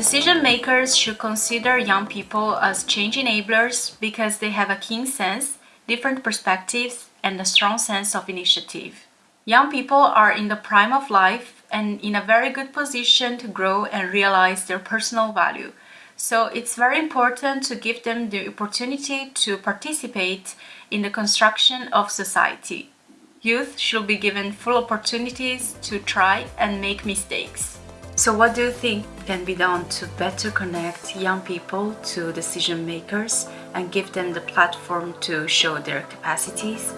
Decision makers should consider young people as change enablers because they have a keen sense, different perspectives, and a strong sense of initiative. Young people are in the prime of life and in a very good position to grow and realize their personal value. So it's very important to give them the opportunity to participate in the construction of society. Youth should be given full opportunities to try and make mistakes. So what do you think can be done to better connect young people to decision makers and give them the platform to show their capacities?